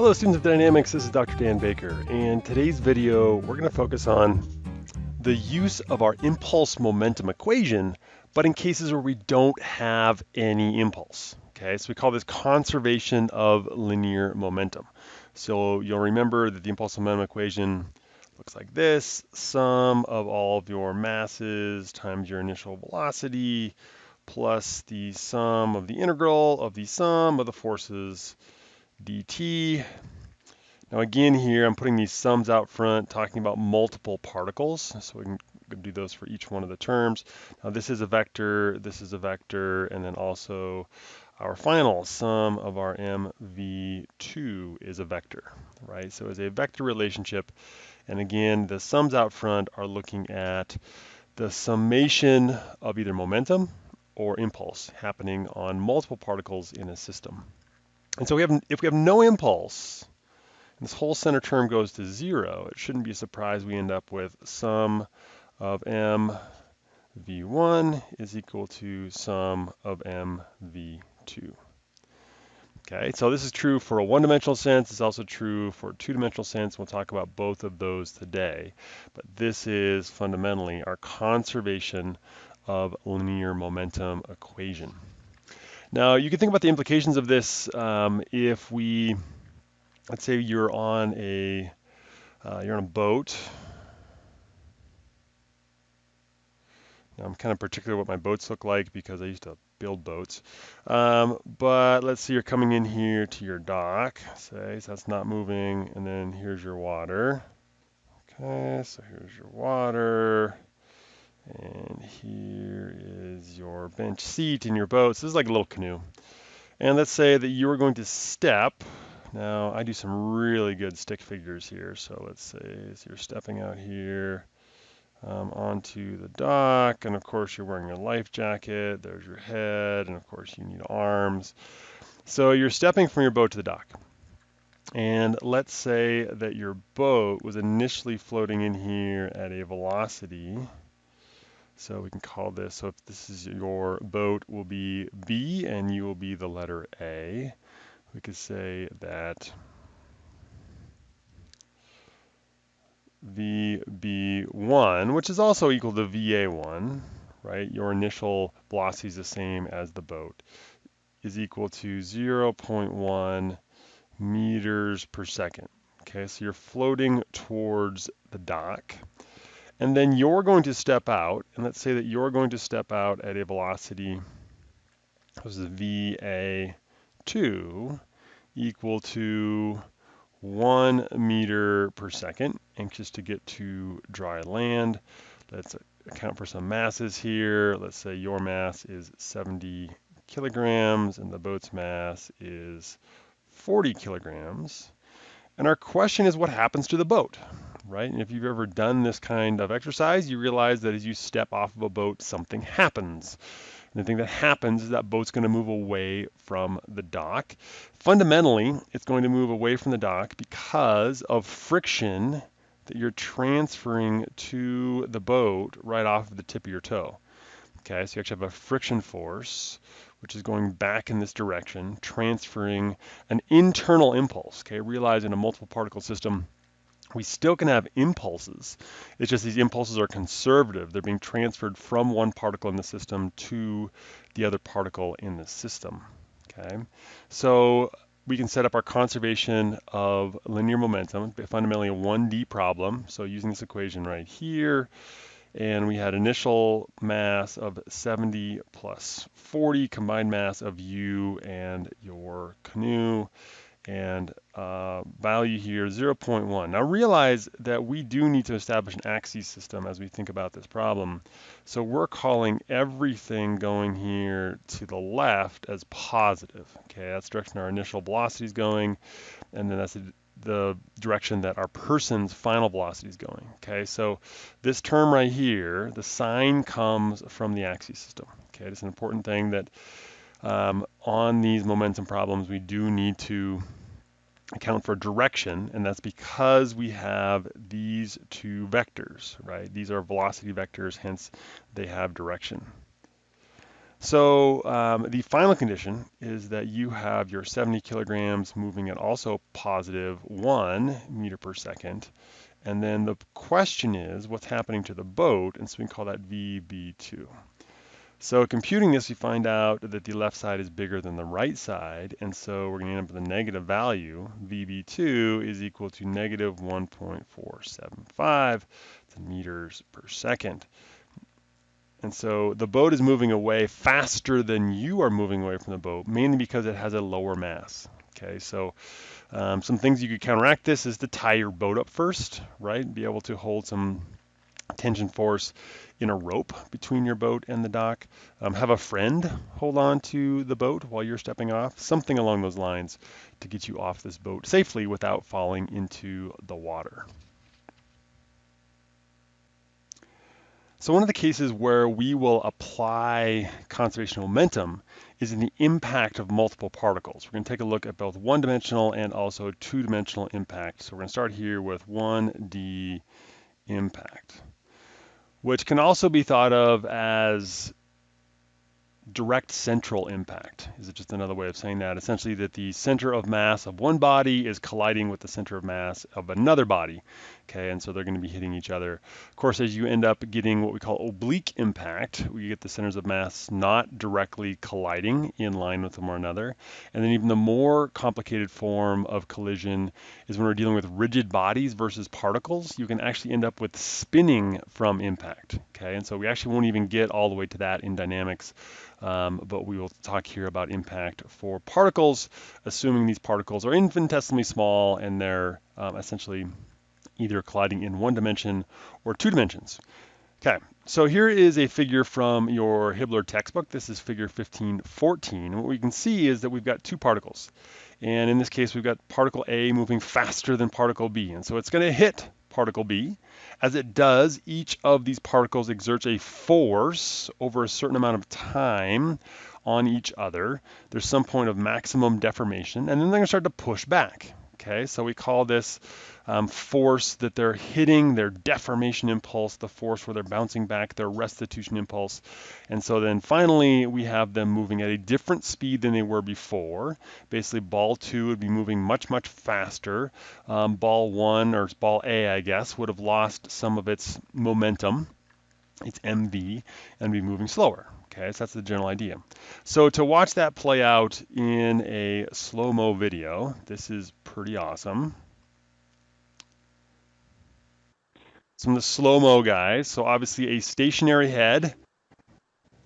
Hello students of dynamics, this is Dr. Dan Baker and today's video we're going to focus on the use of our impulse momentum equation but in cases where we don't have any impulse. Okay, so we call this conservation of linear momentum. So you'll remember that the impulse momentum equation looks like this, sum of all of your masses times your initial velocity plus the sum of the integral of the sum of the forces dt. Now again here, I'm putting these sums out front, talking about multiple particles, so we can do those for each one of the terms. Now this is a vector, this is a vector, and then also our final sum of our mv2 is a vector, right? So it's a vector relationship, and again, the sums out front are looking at the summation of either momentum or impulse happening on multiple particles in a system. And so we have, if we have no impulse, and this whole center term goes to zero, it shouldn't be a surprise we end up with sum of m v1 is equal to sum of m v2. Okay, so this is true for a one-dimensional sense. It's also true for two-dimensional sense. We'll talk about both of those today. But this is fundamentally our conservation of linear momentum equation. Now, you can think about the implications of this um, if we, let's say you're on a, uh, you're on a boat. Now, I'm kind of particular what my boats look like because I used to build boats. Um, but let's see, you're coming in here to your dock, say, so that's not moving, and then here's your water. Okay, so here's your water. And here your bench seat in your boat. So this is like a little canoe. And let's say that you are going to step. Now I do some really good stick figures here. So let's say so you're stepping out here um, onto the dock. And of course you're wearing your life jacket. There's your head. And of course you need arms. So you're stepping from your boat to the dock. And let's say that your boat was initially floating in here at a velocity so we can call this, so if this is your boat will be B and you will be the letter A. We could say that VB1, which is also equal to VA1, right? Your initial velocity is the same as the boat, is equal to 0.1 meters per second. Okay, so you're floating towards the dock. And then you're going to step out, and let's say that you're going to step out at a velocity, this is VA2, equal to one meter per second, anxious to get to dry land. Let's account for some masses here. Let's say your mass is 70 kilograms and the boat's mass is 40 kilograms. And our question is what happens to the boat? Right? And if you've ever done this kind of exercise, you realize that as you step off of a boat, something happens. And the thing that happens is that boat's going to move away from the dock. Fundamentally, it's going to move away from the dock because of friction that you're transferring to the boat right off of the tip of your toe. Okay, so you actually have a friction force, which is going back in this direction, transferring an internal impulse. Okay, realize in a multiple particle system, we still can have impulses. It's just these impulses are conservative. They're being transferred from one particle in the system to the other particle in the system. Okay, so we can set up our conservation of linear momentum, fundamentally a 1D problem. So using this equation right here, and we had initial mass of 70 plus 40, combined mass of you and your canoe and uh, value here 0.1. Now realize that we do need to establish an axis system as we think about this problem. So we're calling everything going here to the left as positive. Okay, that's direction our initial velocity is going, and then that's the, the direction that our person's final velocity is going. Okay, so this term right here, the sign comes from the axis system. Okay, it's an important thing that um, on these momentum problems, we do need to account for direction, and that's because we have these two vectors, right? These are velocity vectors, hence they have direction. So um, the final condition is that you have your 70 kilograms moving at also positive one meter per second. And then the question is what's happening to the boat? And so we can call that VB2. So computing this, we find out that the left side is bigger than the right side. And so we're going to end up with a negative value. VB2 is equal to negative 1.475 meters per second. And so the boat is moving away faster than you are moving away from the boat, mainly because it has a lower mass. Okay, so um, some things you could counteract this is to tie your boat up first, right? Be able to hold some tension force in a rope between your boat and the dock. Um, have a friend hold on to the boat while you're stepping off, something along those lines to get you off this boat safely without falling into the water. So one of the cases where we will apply conservation momentum is in the impact of multiple particles. We're going to take a look at both one-dimensional and also two-dimensional impact. So we're going to start here with 1D impact, which can also be thought of as direct central impact. Is it just another way of saying that? Essentially that the center of mass of one body is colliding with the center of mass of another body. Okay, and so they're going to be hitting each other. Of course, as you end up getting what we call oblique impact, we get the centers of mass not directly colliding in line with one another. And then even the more complicated form of collision is when we're dealing with rigid bodies versus particles, you can actually end up with spinning from impact. Okay, and so we actually won't even get all the way to that in dynamics um, but we will talk here about impact for particles, assuming these particles are infinitesimally small and they're um, essentially either colliding in one dimension or two dimensions. Okay, so here is a figure from your Hibbeler textbook. This is figure 1514. What we can see is that we've got two particles. And in this case, we've got particle A moving faster than particle B. And so it's going to hit particle B. As it does, each of these particles exerts a force over a certain amount of time on each other. There's some point of maximum deformation, and then they're going to start to push back. Okay, so we call this um, force that they're hitting, their deformation impulse, the force where they're bouncing back, their restitution impulse. And so then finally, we have them moving at a different speed than they were before. Basically, ball two would be moving much, much faster. Um, ball one, or ball A, I guess, would have lost some of its momentum, its MV, and be moving slower. Okay, so that's the general idea. So to watch that play out in a slow-mo video, this is pretty awesome. Some of the slow-mo guys. So obviously a stationary head.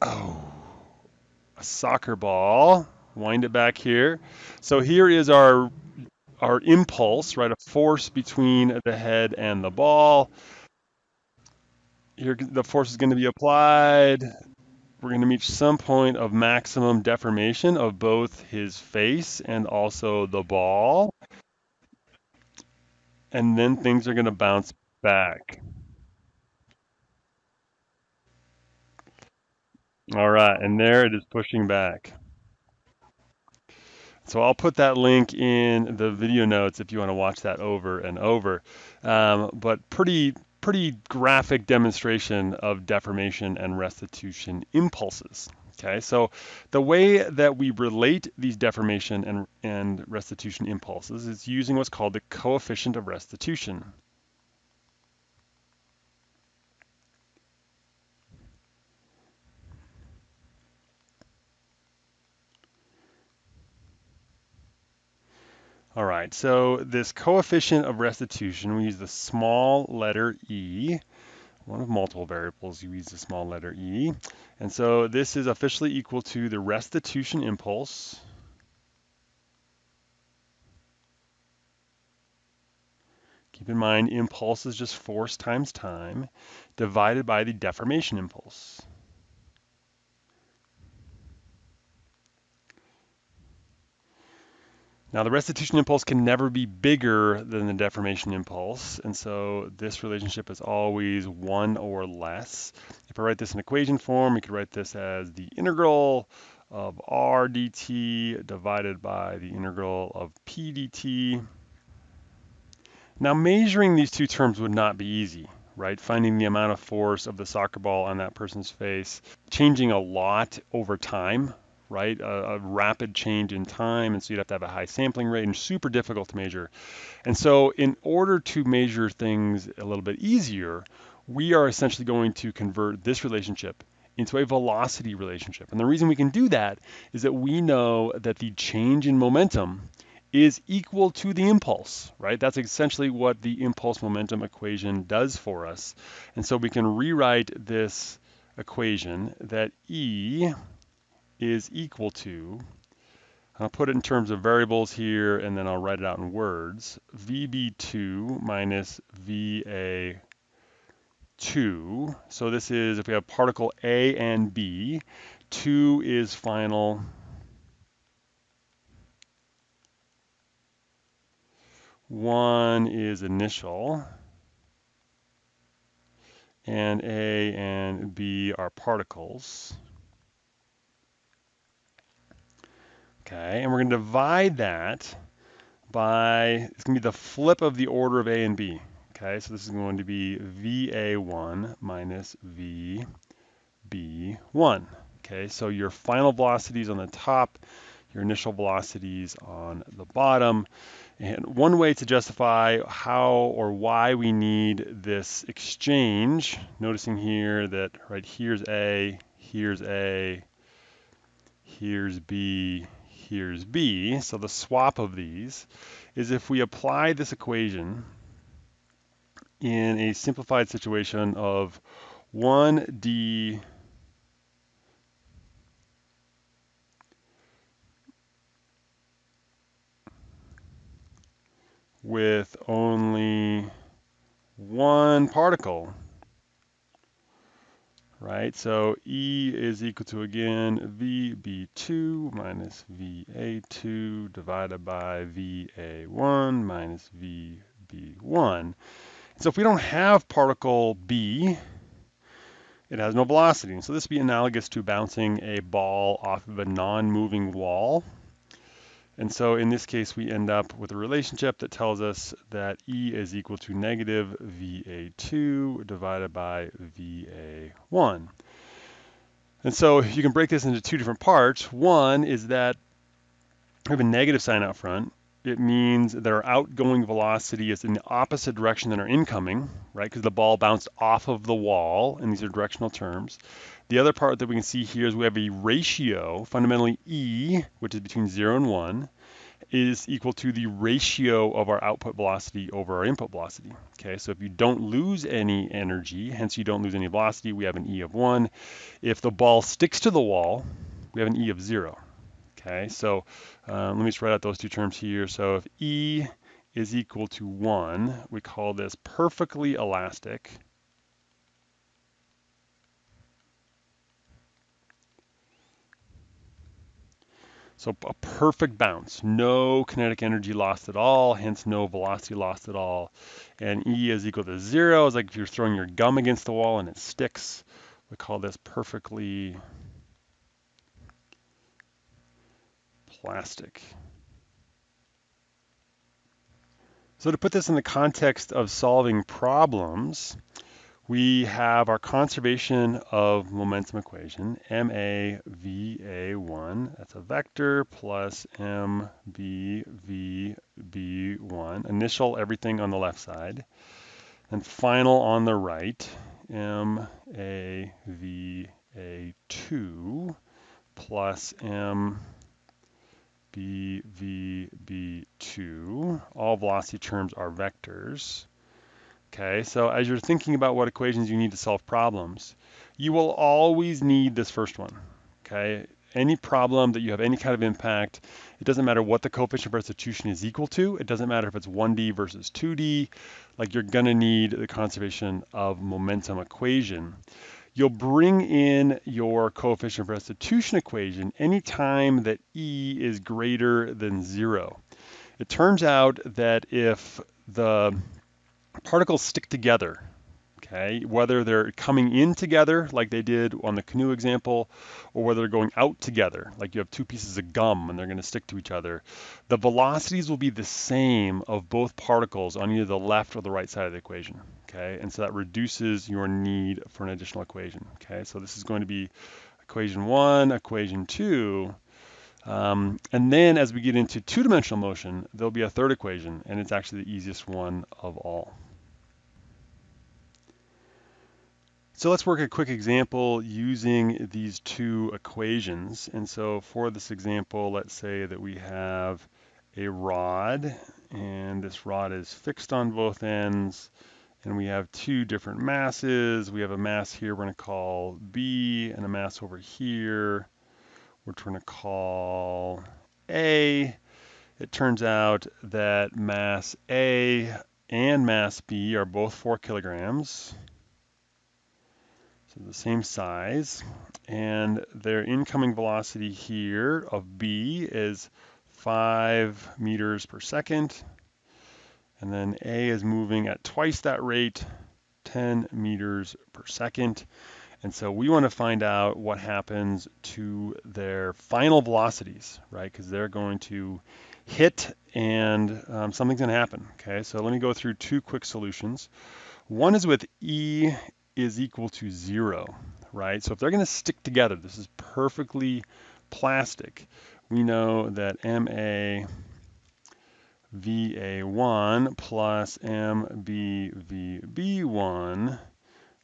Oh, a soccer ball. Wind it back here. So here is our our impulse, right? A force between the head and the ball. Here, the force is going to be applied we're going to reach some point of maximum deformation of both his face and also the ball. And then things are going to bounce back. All right, and there it is pushing back. So I'll put that link in the video notes if you want to watch that over and over. Um, but pretty pretty graphic demonstration of deformation and restitution impulses. Okay, so the way that we relate these deformation and, and restitution impulses is using what's called the coefficient of restitution. All right, so this coefficient of restitution, we use the small letter e. One of multiple variables, you use the small letter e. And so this is officially equal to the restitution impulse Keep in mind, impulse is just force times time divided by the deformation impulse. Now the restitution impulse can never be bigger than the deformation impulse, and so this relationship is always one or less. If I write this in equation form, we could write this as the integral of r dt divided by the integral of p dt. Now measuring these two terms would not be easy, right? Finding the amount of force of the soccer ball on that person's face, changing a lot over time, right? A, a, rapid change in time, and so you'd have to have a high sampling rate and super difficult to measure. And so, in order to measure things a little bit easier, we are essentially going to convert this relationship into a velocity relationship. And the reason we can do that is that we know that the change in momentum is equal to the impulse, right? That's essentially what the impulse momentum equation does for us. And so we can rewrite this equation that E is equal to, I'll put it in terms of variables here and then I'll write it out in words, VB2 minus VA2. So this is if we have particle A and B, 2 is final, one is initial, and A and B are particles. Okay, and we're going to divide that by, it's going to be the flip of the order of A and B. Okay, so this is going to be VA1 minus VB1. Okay, so your final velocities on the top, your initial velocities on the bottom. And one way to justify how or why we need this exchange, noticing here that right here's A, here's A, here's B, here's B, so the swap of these, is if we apply this equation in a simplified situation of 1D with only one particle right? So E is equal to, again, VB2 minus VA2 divided by VA1 minus VB1. So if we don't have particle B, it has no velocity. So this would be analogous to bouncing a ball off of a non-moving wall. And so in this case, we end up with a relationship that tells us that E is equal to negative VA2 divided by VA1. And so you can break this into two different parts. One is that we have a negative sign out front. It means that our outgoing velocity is in the opposite direction than our incoming, right? Because the ball bounced off of the wall, and these are directional terms. The other part that we can see here is we have a ratio, fundamentally E, which is between 0 and 1, is equal to the ratio of our output velocity over our input velocity. Okay, so if you don't lose any energy, hence you don't lose any velocity, we have an E of 1. If the ball sticks to the wall, we have an E of 0. Okay, so um, let me just write out those two terms here. So if E is equal to 1, we call this perfectly elastic. So a perfect bounce, no kinetic energy lost at all, hence no velocity lost at all. And E is equal to zero, it's like if you're throwing your gum against the wall and it sticks. We call this perfectly plastic. So to put this in the context of solving problems, we have our conservation of momentum equation, MAVA1, that's a vector, plus MBVB1, initial everything on the left side, and final on the right, MAVA2 plus MBVB2. All velocity terms are vectors. Okay, so as you're thinking about what equations you need to solve problems, you will always need this first one. Okay, any problem that you have any kind of impact, it doesn't matter what the coefficient of restitution is equal to. It doesn't matter if it's 1D versus 2D. Like you're gonna need the conservation of momentum equation. You'll bring in your coefficient of restitution equation anytime that E is greater than zero. It turns out that if the particles stick together, okay? Whether they're coming in together like they did on the canoe example, or whether they're going out together, like you have two pieces of gum and they're gonna stick to each other, the velocities will be the same of both particles on either the left or the right side of the equation, okay? And so that reduces your need for an additional equation, okay? So this is going to be equation one, equation two, um, and then as we get into two-dimensional motion, there'll be a third equation, and it's actually the easiest one of all. So let's work a quick example using these two equations. And so for this example, let's say that we have a rod, and this rod is fixed on both ends, and we have two different masses. We have a mass here we're going to call B, and a mass over here which we're going to call A. It turns out that mass A and mass B are both 4 kilograms. So the same size. And their incoming velocity here of B is 5 meters per second. And then A is moving at twice that rate, 10 meters per second. And so we want to find out what happens to their final velocities, right? Because they're going to hit and um, something's going to happen, okay? So let me go through two quick solutions. One is with E is equal to zero, right? So if they're going to stick together, this is perfectly plastic. We know that MA VA1 plus MBVB1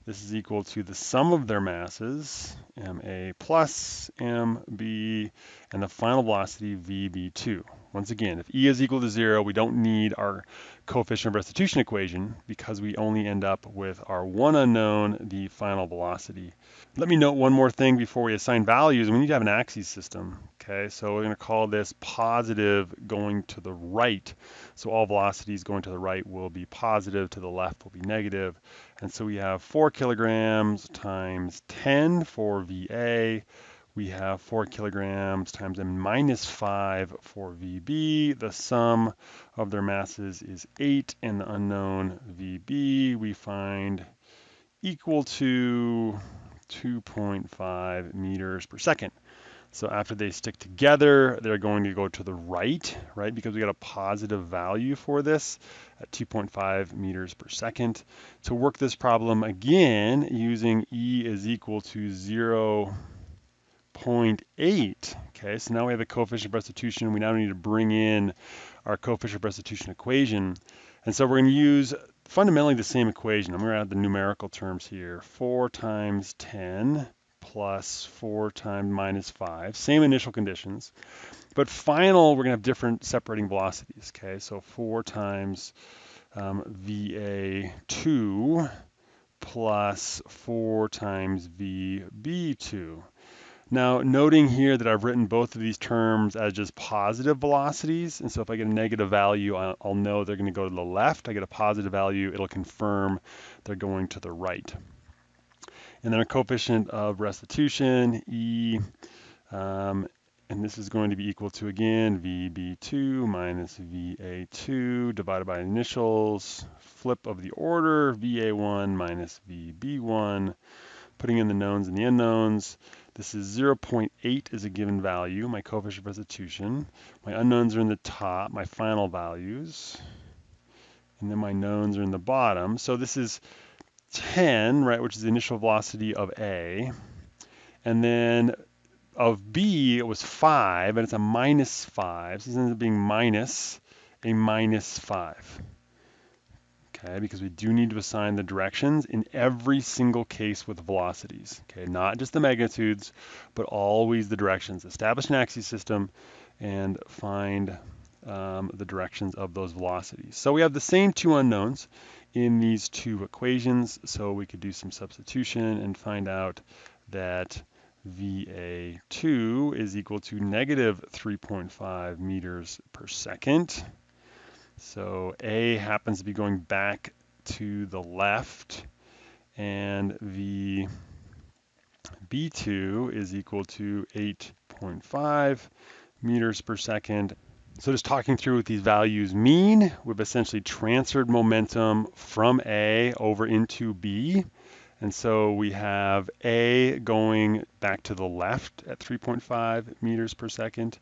this is equal to the sum of their masses, ma plus mb, and the final velocity vb2. Once again, if e is equal to zero, we don't need our coefficient of restitution equation because we only end up with our one unknown, the final velocity. Let me note one more thing before we assign values. We need to have an axis system, okay? So we're gonna call this positive going to the right. So all velocities going to the right will be positive, to the left will be negative. And so we have four kilograms times 10 for VA. We have four kilograms times m minus five for VB. The sum of their masses is eight and the unknown VB we find equal to 2.5 meters per second. So after they stick together, they're going to go to the right, right? Because we got a positive value for this at 2.5 meters per second. To work this problem again, using E is equal to 0 0.8. Okay, so now we have a coefficient of restitution. We now need to bring in our coefficient of restitution equation. And so we're going to use fundamentally the same equation. I'm going to add the numerical terms here. 4 times 10 plus 4 times minus 5. Same initial conditions. But final, we're going to have different separating velocities. Okay, so 4 times um, VA2 plus 4 times VB2. Now, noting here that I've written both of these terms as just positive velocities, and so if I get a negative value, I'll know they're going to go to the left. I get a positive value, it'll confirm they're going to the right. And then a coefficient of restitution, E, um, and this is going to be equal to, again, VB2 minus VA2 divided by initials, flip of the order, VA1 minus VB1, putting in the knowns and the unknowns. This is 0.8 is a given value, my coefficient of restitution. My unknowns are in the top, my final values. And then my knowns are in the bottom. So this is 10, right, which is the initial velocity of A. And then of B, it was 5, and it's a minus 5. So this ends up being minus a minus 5 okay, because we do need to assign the directions in every single case with velocities, okay, not just the magnitudes, but always the directions. Establish an axis system and find um, the directions of those velocities. So we have the same two unknowns in these two equations, so we could do some substitution and find out that VA2 is equal to negative 3.5 meters per second. So A happens to be going back to the left and the B2 is equal to 8.5 meters per second. So just talking through what these values mean, we've essentially transferred momentum from A over into B. And so we have A going back to the left at 3.5 meters per second.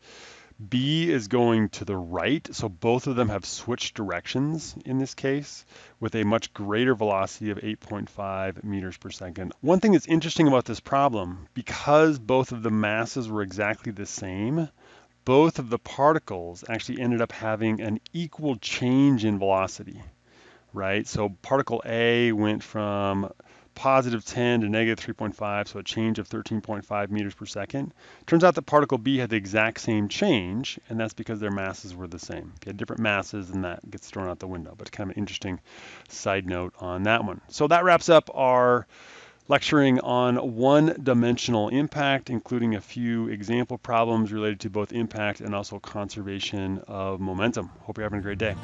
B is going to the right, so both of them have switched directions in this case with a much greater velocity of 8.5 meters per second. One thing that's interesting about this problem, because both of the masses were exactly the same, both of the particles actually ended up having an equal change in velocity, right? So particle A went from positive 10 to negative 3.5, so a change of 13.5 meters per second. Turns out that particle B had the exact same change, and that's because their masses were the same. If you had different masses, then that gets thrown out the window, but kind of an interesting side note on that one. So that wraps up our lecturing on one-dimensional impact, including a few example problems related to both impact and also conservation of momentum. Hope you're having a great day.